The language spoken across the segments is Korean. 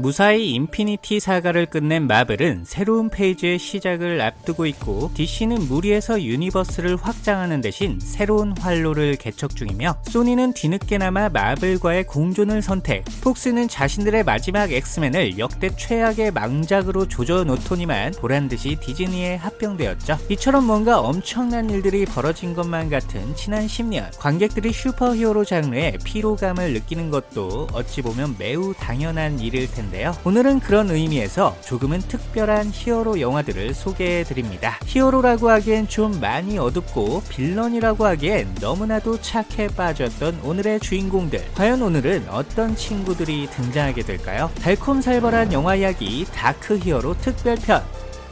무사히 인피니티 사가를 끝낸 마블은 새로운 phase의 시작을 앞두고 있고 DC는 무리해서 universe를 확장하는 대신 새로운 활로를 개척 중이며 소니는 뒤늦게나마 마블과의 공존을 선택 폭스는 자신들의 마지막 엑스맨을 역대 최악의 망작으로 조져놓더니만 보란듯이 디즈니에 합병되었죠. 이처럼 뭔가 엄청난 일들이 벌어진 것만 같은 지난 10년 관객들이 슈퍼히어로 장르에 피로감을 느끼는 것도 어찌 보면 매우 당연한 일일 텐데 텐데요. 오늘은 그런 의미에서 조금은 특별한 히어로 영화들을 소개해 드립니다. 히어로라고 하기엔 좀 많이 어둡고 빌런이라고 하기엔 너무나도 착해 빠졌던 오늘의 주인공들. 과연 오늘은 어떤 친구들이 등장하게 될까요? 달콤살벌한 영화 이야기 다크 히어로 특별편.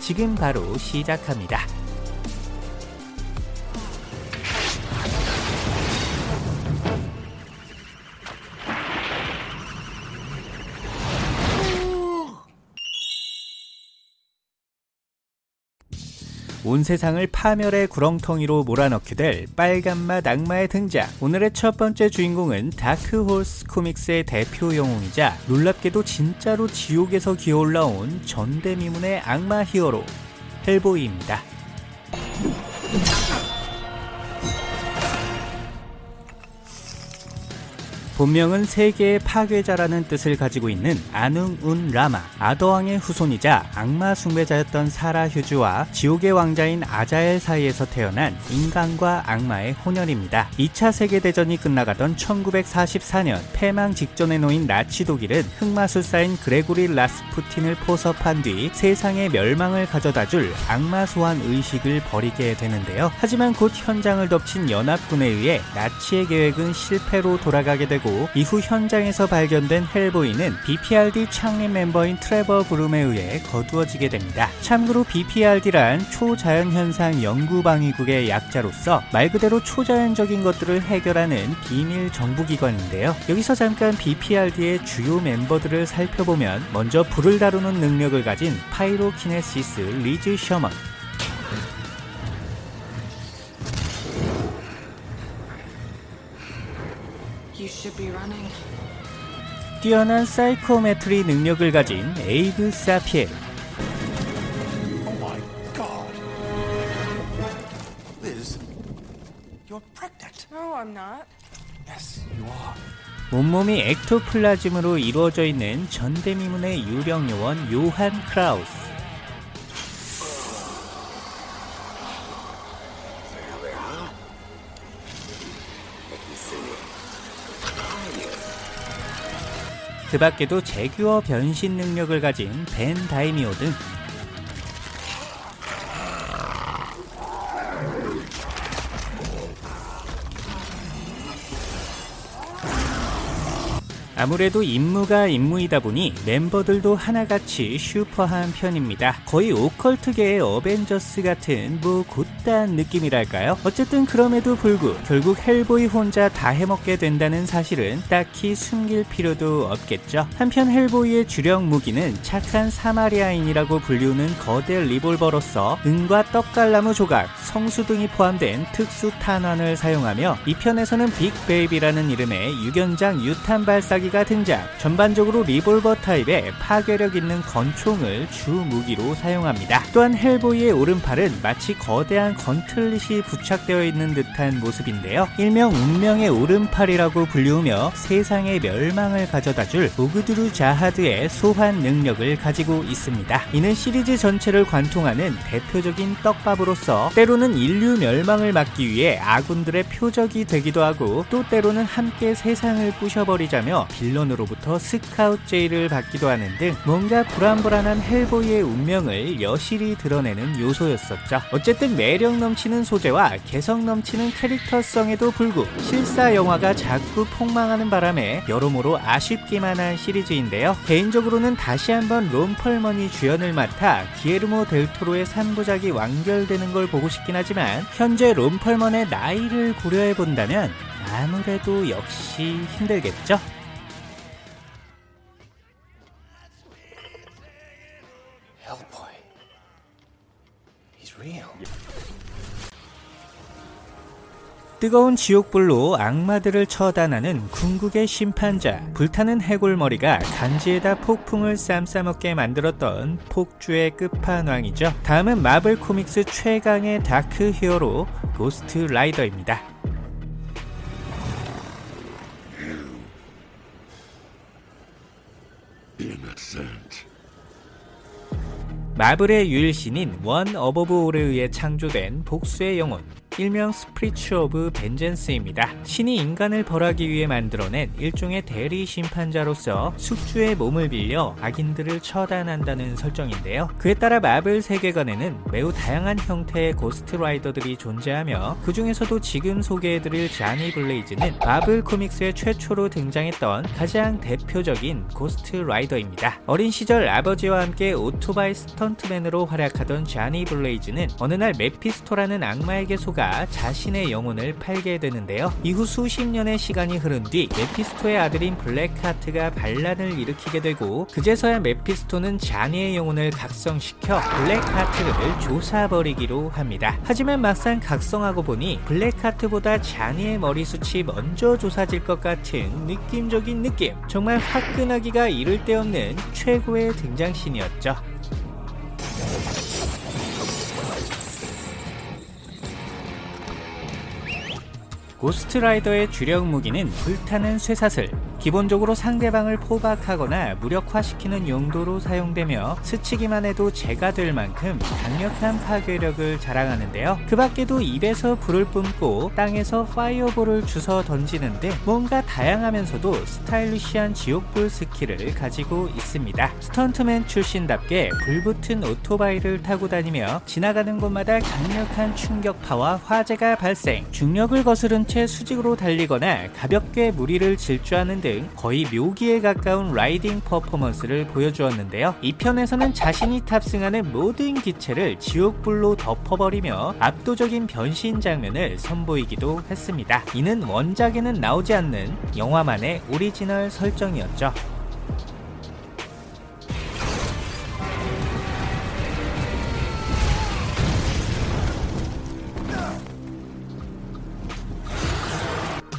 지금 바로 시작합니다. 온 세상을 파멸의 구렁텅이로 몰아넣게 될 빨간맛 악마의 등장. 오늘의 첫 번째 주인공은 다크호스 코믹스의 대표 영웅이자 놀랍게도 진짜로 지옥에서 기어올라온 전대미문의 악마 히어로 헬보이입니다 본명은 세계의 파괴자라는 뜻을 가지고 있는 아눙 운 라마 아더왕의 후손이자 악마 숭배자였던 사라 휴즈와 지옥의 왕자인 아자엘 사이에서 태어난 인간과 악마의 혼혈입니다. 2차 세계대전이 끝나가던 1944년 패망 직전에 놓인 나치 독일은 흑마술사인 그레고리 라스푸틴을 포섭한 뒤 세상의 멸망을 가져다줄 악마 소환 의식을 벌이게 되는데요. 하지만 곧 현장을 덮친 연합군에 의해 나치의 계획은 실패로 돌아가게 되고 되고 이후 현장에서 발견된 헬보이는 BPRD 창립 멤버인 트레버 브룸에 의해 거두어지게 됩니다. 참고로 BPRD란 초자연현상 연구방위국의 약자로서 말 그대로 초자연적인 것들을 해결하는 비밀 정부기관인데요. 여기서 잠깐 BPRD의 주요 멤버들을 살펴보면 먼저 불을 다루는 능력을 가진 pyrokinesis 리즈 셔먼 뛰어난 psychometry 능력을 가진 에이브 사피엘. 온몸이 엑토플라즘으로 이루어져 있는 전대미문의 유령 요원 요한 크라우스 그 밖에도 제규어 변신 능력을 가진 벤 다이미오 등 아무래도 임무가 임무이다 보니 멤버들도 하나같이 슈퍼한 편입니다. 거의 오컬트계의 어벤져스 같은 뭐 곧단 느낌이랄까요? 어쨌든 그럼에도 불구 결국 헬보이 혼자 다 해먹게 된다는 사실은 딱히 숨길 필요도 없겠죠. 한편 헬보이의 주력 무기는 착한 사마리아인이라고 불리우는 거대 리볼버로서 은과 떡갈나무 조각, 성수 등이 포함된 특수 탄환을 사용하며 이 편에서는 빅베이비라는 이름의 6연장 유탄 발사기 무기가 등장. 전반적으로 리볼버 타입의 파괴력 있는 권총을 주 무기로 사용합니다. 또한 헬보이의 오른팔은 마치 거대한 gauntlet이 부착되어 있는 듯한 모습인데요. 일명 운명의 오른팔이라고 불리우며 세상의 멸망을 가져다줄 오그드루 자하드의 소환 능력을 가지고 있습니다. 이는 시리즈 전체를 관통하는 대표적인 떡밥으로서 때로는 인류 멸망을 막기 위해 아군들의 표적이 되기도 하고 또 때로는 함께 세상을 부셔버리자며 villain으로부터 스카웃 제의를 받기도 하는 등 뭔가 불안불안한 헬보이의 운명을 여실히 드러내는 요소였었죠. 어쨌든 매력 넘치는 소재와 개성 넘치는 캐릭터성에도 불구 실사 영화가 자꾸 폭망하는 바람에 여러모로 아쉽기만 한 시리즈인데요. 개인적으로는 다시 한번 론 펄먼이 주연을 맡아 기에르모 델토로의 3부작이 완결되는 걸 보고 싶긴 하지만 현재 론 펄먼의 나이를 고려해 본다면 아무래도 역시 힘들겠죠? 뜨거운 지옥불로 악마들을 처단하는 궁극의 심판자 불타는 해골머리가 간지에다 폭풍을 쌈싸먹게 만들었던 폭주의 끝판왕이죠. 다음은 마블 코믹스 최강의 dark hero 고스트 라이더입니다 마블의 유일신인 One Above All에 의해 창조된 복수의 영혼 일명 Spirits of Vengeance입니다. 신이 인간을 벌하기 위해 만들어낸 일종의 대리 심판자로서 숙주의 몸을 빌려 악인들을 처단한다는 설정인데요. 그에 따라 마블 세계관에는 매우 다양한 형태의 고스트 라이더들이 존재하며 그 중에서도 지금 소개해드릴 자니 블레이즈는 마블 코믹스의 최초로 등장했던 가장 대표적인 고스트 라이더입니다. 어린 시절 아버지와 함께 오토바이 스턴트맨으로 활약하던 자니 블레이즈는 어느 날 메피스토라는 악마에게 속아 자신의 영혼을 팔게 되는데요. 이후 수십 년의 시간이 흐른 뒤 메피스토의 아들인 블랙하트가 반란을 일으키게 되고 그제서야 메피스토는 자니의 영혼을 각성시켜 블랙하트를 조사버리기로 합니다. 하지만 막상 각성하고 보니 블랙하트보다 자니의 머리숱이 먼저 조사질 것 같은 느낌적인 느낌 정말 화끈하기가 이를 데 없는 최고의 등장신이었죠. 고스트라이더의 주력 무기는 불타는 쇠사슬, 기본적으로 상대방을 포박하거나 무력화시키는 용도로 사용되며 스치기만 해도 재가 될 만큼 강력한 파괴력을 자랑하는데요. 그 밖에도 입에서 불을 뿜고 땅에서 파이어볼을 주워 던지는 등 뭔가 다양하면서도 스타일리시한 지옥불 skill을 가지고 있습니다. 스턴트맨 출신답게 불붙은 오토바이를 타고 다니며 지나가는 곳마다 강력한 충격파와 화재가 발생, 중력을 거스른 채 수직으로 달리거나 가볍게 물 위를 질주하는 등 거의 묘기에 가까운 riding 퍼포먼스를 보여주었는데요. 이 편에서는 자신이 탑승하는 모든 기체를 지옥불로 덮어버리며 압도적인 변신 장면을 선보이기도 했습니다. 이는 원작에는 나오지 않는 영화만의 오리지널 설정이었죠.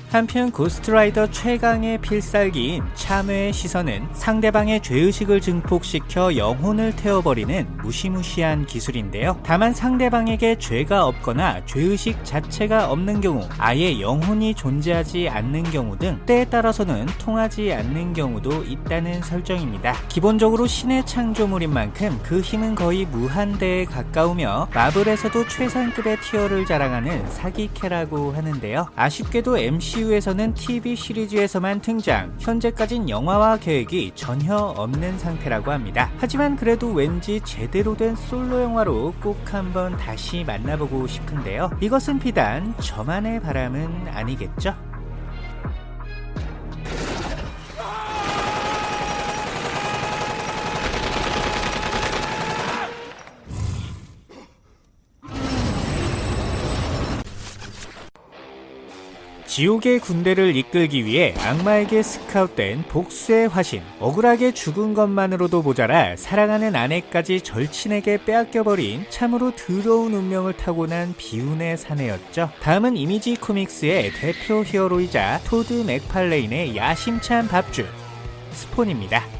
한편 고스트라이더 최강의 필살기인 참회의 시선은 상대방의 죄의식을 증폭시켜 영혼을 태워버리는 무시무시한 기술인데요. 다만 상대방에게 죄가 없거나 죄의식 자체가 없는 경우, 아예 영혼이 존재하지 않는 경우 등 때에 따라서는 통하지 않는 경우도 있다는 설정입니다. 기본적으로 신의 창조물인 만큼 그 힘은 거의 무한대에 가까우며 마블에서도 최상급의 tier를 자랑하는 사기캐라고 하는데요. 아쉽게도 MC MCU에서는 TV 시리즈에서만 등장, 현재까진 영화화 계획이 전혀 없는 상태라고 합니다. 하지만 그래도 왠지 제대로 된 솔로 영화로 꼭 한번 다시 만나보고 싶은데요. 이것은 비단 저만의 바람은 아니겠죠? 지옥의 군대를 이끌기 위해 악마에게 스카웃된 복수의 화신 억울하게 죽은 것만으로도 모자라 사랑하는 아내까지 절친에게 빼앗겨버린 참으로 더러운 운명을 타고난 비운의 사내였죠. 다음은 이미지 코믹스의 대표 히어로이자 토드 맥팔레인의 야심찬 밥줄 스폰입니다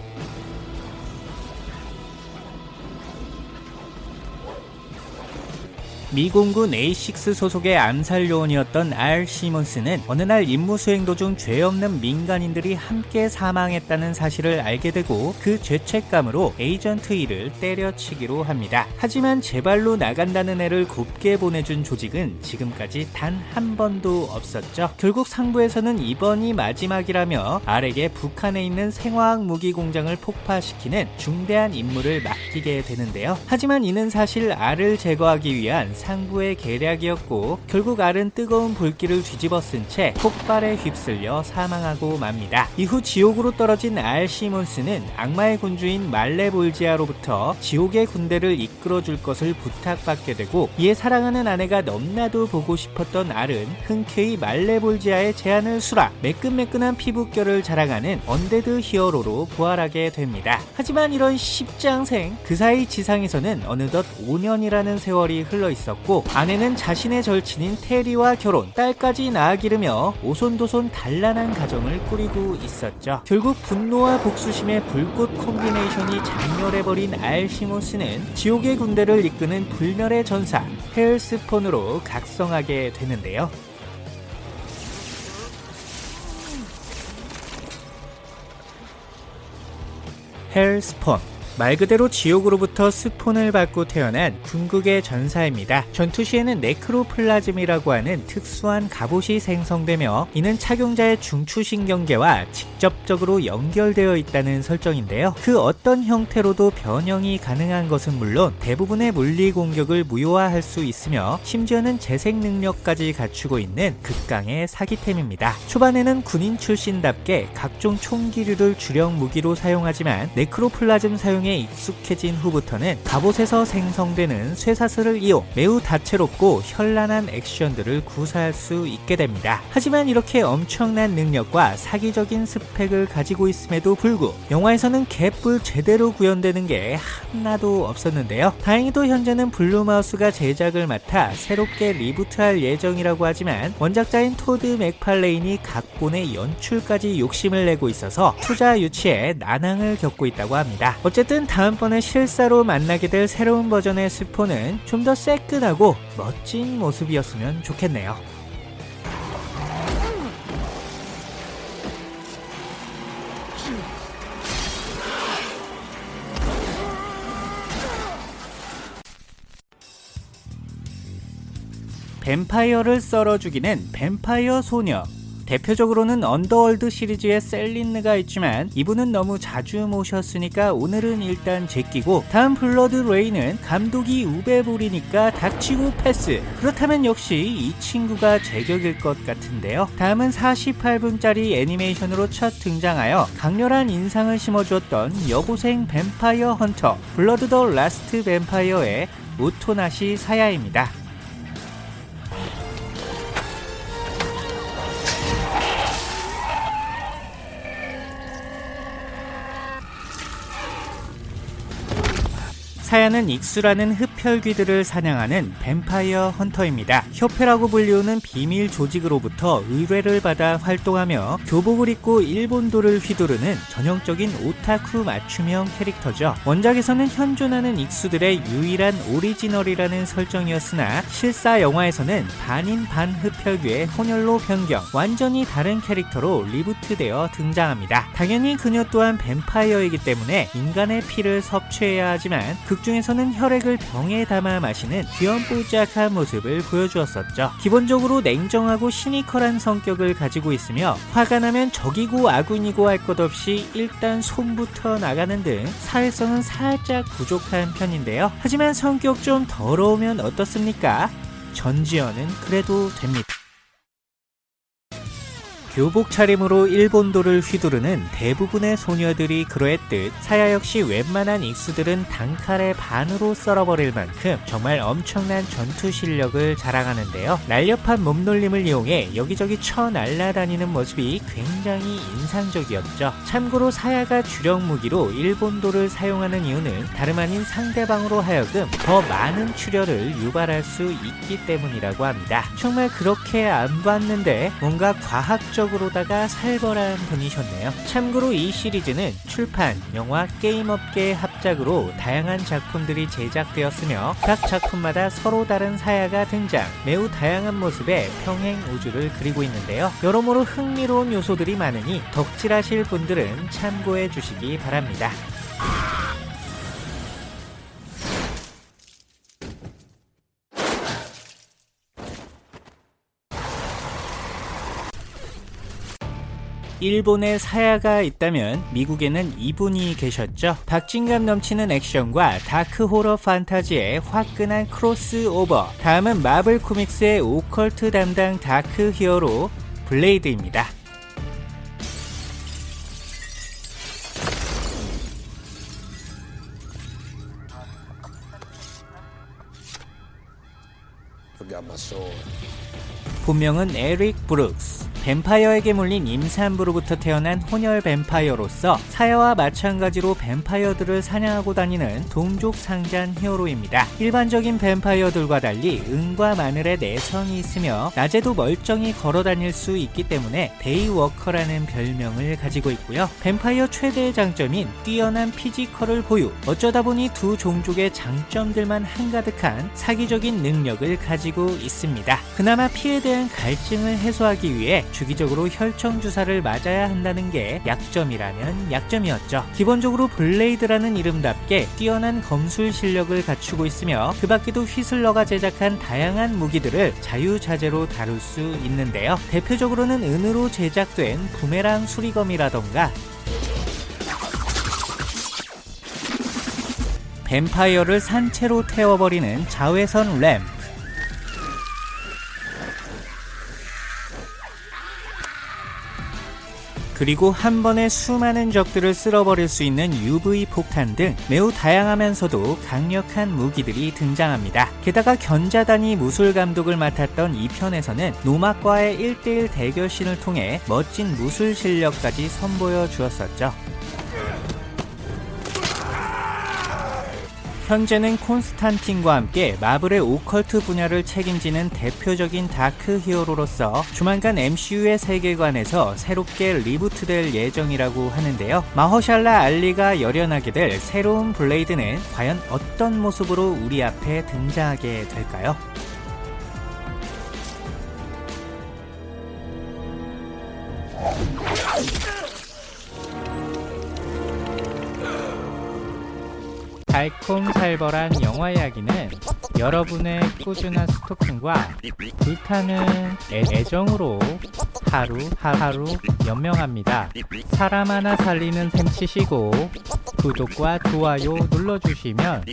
미공군 A6 소속의 암살 요원이었던 알 시몬스는 어느 날 임무 수행 도중 죄 없는 민간인들이 함께 사망했다는 사실을 알게 되고 그 죄책감으로 에이전트 1을 때려치기로 합니다. 하지만 제발로 나간다는 애를 곱게 보내준 조직은 지금까지 단 한 번도 없었죠. 결국 상부에서는 이번이 마지막이라며 알에게 북한에 있는 생화학 무기 공장을 폭파시키는 중대한 임무를 맡기게 되는데요. 하지만 이는 사실 알을 제거하기 위한 상부의 계략이었고 결국 알은 뜨거운 불길을 뒤집어 쓴 채 폭발에 휩쓸려 사망하고 맙니다. 이후 지옥으로 떨어진 알 시몬스는 악마의 군주인 말레볼지아로부터 지옥의 군대를 이끌어줄 것을 부탁받게 되고 이에 사랑하는 아내가 넘나도 보고 싶었던 알은 흔쾌히 말레볼지아의 제안을 수락 매끈매끈한 피부결을 자랑하는 언데드 히어로로 부활하게 됩니다. 하지만 이런 십장생 그 사이 지상에서는 어느덧 5년이라는 세월이 흘러 있어 있었고 아내는 자신의 절친인 테리와 결혼, 딸까지 낳아 기르며 오손도손 단란한 가정을 꾸리고 있었죠. 결국 분노와 복수심의 불꽃 콤비네이션이 작렬해버린 알 시몬스는 지옥의 군대를 이끄는 불멸의 전사 헬스폰으로 각성하게 되는데요. 헬스폰 말 그대로 지옥으로부터 스폰을 받고 태어난 궁극의 전사입니다. 전투 시에는 네크로플라즘이라고 하는 특수한 갑옷이 생성되며 이는 착용자의 중추신경계와 직접적으로 연결되어 있다는 설정인데요. 그 어떤 형태로도 변형이 가능한 것은 물론 대부분의 물리 공격을 무효화할 수 있으며 심지어는 재생 능력까지 갖추고 있는 극강의 사기템입니다. 초반에는 군인 출신답게 각종 총기류를 주력 무기로 사용하지만 네크로플라즘 사용 에 익숙해진 후부터는 갑옷에서 생성되는 쇠사슬을 이용 매우 다채롭고 현란한 액션들을 구사할 수 있게 됩니다. 하지만 이렇게 엄청난 능력과 사기적인 스펙을 가지고 있음에도 불구 영화에서는 개뿔 제대로 구현되는 게 하나도 없었는데요. 다행히도 현재는 블룸하우스가 제작을 맡아 새롭게 리부트할 예정이라고 하지만 원작자인 토드 맥팔레인이 각본에 연출까지 욕심을 내고 있어서 투자 유치에 난항을 겪고 있다고 합니다. 어쨌든 다음번에 실사로 만나게 될 새로운 버전의 스폰은 좀 더 새끈하고 멋진 모습이었으면 좋겠네요. 뱀파이어를 썰어 죽이는 뱀파이어 소녀 대표적으로는 언더월드 시리즈의 셀린느가 있지만 이분은 너무 자주 모셨으니까 오늘은 일단 제끼고 다음 블러드 레인은 감독이 우베볼이니까 닥치고 패스. 그렇다면 역시 이 친구가 제격일 것 같은데요. 다음은 48분짜리 애니메이션으로 첫 등장하여 강렬한 인상을 심어주었던 여고생 뱀파이어 헌터 블러드 더 라스트 뱀파이어의 오토나시 사야입니다 사야는 익수라는 흡혈귀들을 사냥하는 뱀파이어 헌터입니다. 협회라고 불리우는 비밀 조직으로부터 의뢰를 받아 활동하며 교복을 입고 일본도를 휘두르는 전형적인 오타쿠 맞춤형 캐릭터죠. 원작에서는 현존하는 익수들의 유일한 오리지널이라는 설정이었으나 실사 영화에서는 반인 반흡혈귀의 혼혈로 변경, 완전히 다른 캐릭터로 리부트되어 등장합니다. 당연히 그녀 또한 뱀파이어이기 때문에 인간의 피를 섭취해야 하지만 그 극중에서는 혈액을 병에 담아 마시는 귀염뽀짝한 모습을 보여주었 었죠. 기본적으로 냉정하고 시니컬한 성격을 가지고 있으며 화가 나면 적이고 아군이고 할 것 없이 일단 손부터 나가는 등 사회성은 살짝 부족한 편인데요. 하지만 성격 좀 더러우면 어떻습니까? 전지현은 그래도 됩니다. 교복 차림으로 일본도를 휘두르는 대부분의 소녀들이 그러했듯 사야 역시 웬만한 익수들은 단칼에 반으로 썰어버릴 만큼 정말 엄청난 전투 실력을 자랑하는데요. 날렵한 몸놀림을 이용해 여기저기 쳐 날아다니는 모습이 굉장히 인상적이었죠. 참고로 사야가 주력 무기로 일본도를 사용하는 이유는 다름 아닌 상대방으로 하여금 더 많은 출혈을 유발할 수 있기 때문이라고 합니다. 정말 그렇게 안 봤는데 뭔가 과학적 적으로다가 살벌한 분이셨네요. 참고로 이 시리즈는 출판, 영화, 게임업계의 합작으로 다양한 작품들이 제작되었으며 각 작품마다 서로 다른 사야가 등장, 매우 다양한 모습의 평행 우주를 그리고 있는데요. 여러모로 흥미로운 요소들이 많으니 덕질하실 분들은 참고해 주시기 바랍니다. 일본에 사야가 있다면 미국에는 이분이 계셨죠. 박진감 넘치는 액션과 다크 호러 판타지의 화끈한 크로스오버. 다음은 마블 코믹스의 오컬트 담당 다크 히어로 블레이드입니다. 본명은 에릭 브룩스. 뱀파이어에게 물린 임산부로부터 태어난 혼혈 뱀파이어로서 사야와 마찬가지로 뱀파이어들을 사냥하고 다니는 동족 상잔 히어로입니다. 일반적인 뱀파이어들과 달리 은과 마늘에 내성이 있으며 낮에도 멀쩡히 걸어 다닐 수 있기 때문에 데이워커라는 별명을 가지고 있고요. 뱀파이어 최대의 장점인 뛰어난 피지컬을 보유, 어쩌다 보니 두 종족의 장점들만 한가득한 사기적인 능력을 가지고 있습니다. 그나마 피에 대한 갈증을 해소하기 위해 주기적으로 혈청 주사를 맞아야 한다는 게 약점이라면 약점이었죠. 기본적으로 블레이드라는 이름답게 뛰어난 검술 실력을 갖추고 있으며 그 밖에도 휘슬러가 제작한 다양한 무기들을 자유자재로 다룰 수 있는데요. 대표적으로는 은으로 제작된 부메랑 수리검이라던가 뱀파이어를 산채로 태워버리는 자외선 램 그리고 한 번에 수많은 적들을 쓸어버릴 수 있는 UV 폭탄 등 매우 다양하면서도 강력한 무기들이 등장합니다. 게다가 견자단이 무술 감독을 맡았던 이 편에서는 노막과의 1대1 대결신을 통해 멋진 무술 실력까지 선보여 주었었죠. 현재는 콘스탄틴과 함께 마블의 오컬트 분야를 책임지는 대표적인 다크 히어로로서 조만간 MCU의 세계관에서 새롭게 리부트될 예정이라고 하는데요. 마허샬라 알리가 열연하게 될 새로운 블레이드는 과연 어떤 모습으로 우리 앞에 등장하게 될까요? 달콤살벌한 영화 이야기는 여러분의 꾸준한 스토킹과 불타는 애, 애정으로 하루 하루 연명합니다. 사람 하나 살리는 셈 치시고 구독과 좋아요 눌러주시면